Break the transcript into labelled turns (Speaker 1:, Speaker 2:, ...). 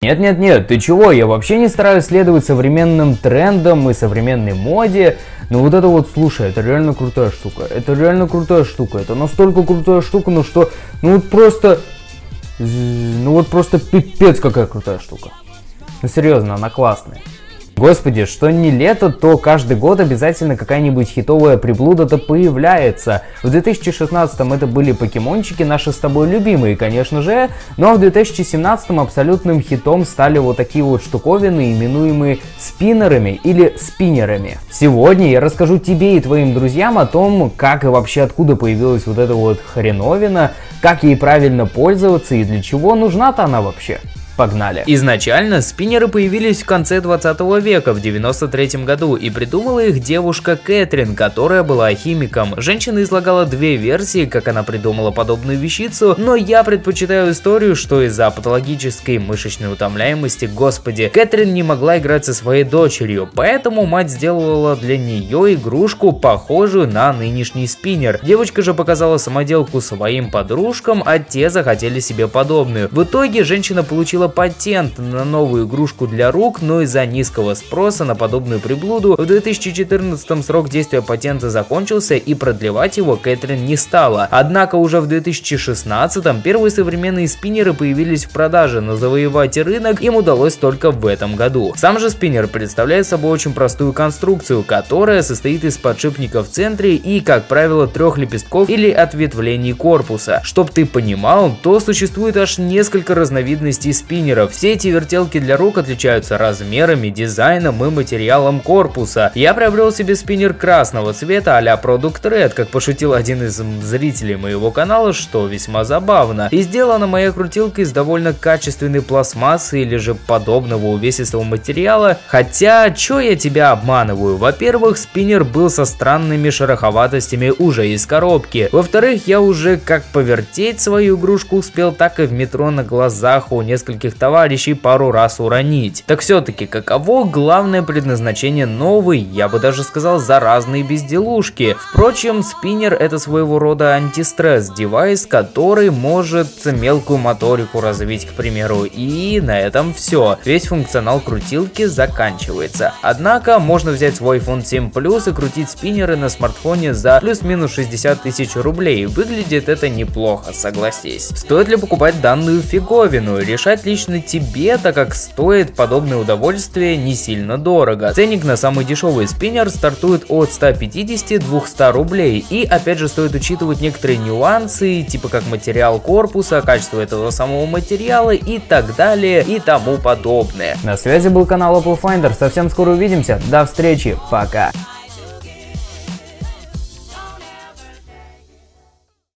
Speaker 1: Нет-нет-нет, ты чего, я вообще не стараюсь следовать современным трендам и современной моде, но вот это вот, слушай, это реально крутая штука, это реально крутая штука, это настолько крутая штука, ну что, ну вот просто, ну вот просто пипец какая крутая штука. Ну серьезно, она классная. Господи, что не лето, то каждый год обязательно какая-нибудь хитовая приблуда-то появляется. В 2016 это были покемончики, наши с тобой любимые, конечно же, но в 2017 абсолютным хитом стали вот такие вот штуковины, именуемые спиннерами или спиннерами. Сегодня я расскажу тебе и твоим друзьям о том, как и вообще откуда появилась вот эта вот хреновина, как ей правильно пользоваться и для чего нужна-то она вообще. Погнали. Изначально спиннеры появились в конце 20 века, в 93 году, и придумала их девушка Кэтрин, которая была химиком. Женщина излагала две версии, как она придумала подобную вещицу, но я предпочитаю историю, что из-за патологической мышечной утомляемости, господи, Кэтрин не могла играть со своей дочерью, поэтому мать сделала для нее игрушку, похожую на нынешний спиннер. Девочка же показала самоделку своим подружкам, а те захотели себе подобную. В итоге женщина получила патент на новую игрушку для рук, но из-за низкого спроса на подобную приблуду в 2014 срок действия патента закончился и продлевать его Кэтрин не стала. Однако уже в 2016 первые современные спиннеры появились в продаже, но завоевать рынок им удалось только в этом году. Сам же спиннер представляет собой очень простую конструкцию, которая состоит из подшипника в центре и, как правило, трех лепестков или ответвлений корпуса. Чтоб ты понимал, то существует аж несколько разновидностей спиннеров спиннеров. Все эти вертелки для рук отличаются размерами, дизайном и материалом корпуса. Я приобрел себе спиннер красного цвета а-ля Product Red, как пошутил один из зрителей моего канала, что весьма забавно. И сделана моя крутилка из довольно качественной пластмассы или же подобного увесистого материала. Хотя, чё я тебя обманываю? Во-первых, спиннер был со странными шероховатостями уже из коробки. Во-вторых, я уже как повертеть свою игрушку успел, так и в метро на глазах у нескольких близких товарищей пару раз уронить. Так все-таки, каково главное предназначение новой, я бы даже сказал, заразной безделушки? Впрочем, спиннер это своего рода антистресс девайс, который может мелкую моторику развить, к примеру, и на этом все. Весь функционал крутилки заканчивается. Однако, можно взять свой iPhone 7 Plus и крутить спиннеры на смартфоне за плюс-минус 60 тысяч рублей. Выглядит это неплохо, согласись. Стоит ли покупать данную фиговину? Решать лично тебе, так как стоит подобное удовольствие не сильно дорого. Ценник на самый дешевый спиннер стартует от 150-200 рублей. И опять же стоит учитывать некоторые нюансы, типа как материал корпуса, качество этого самого материала и так далее и тому подобное. На связи был канал Apple Finder, совсем скоро увидимся, до встречи, пока!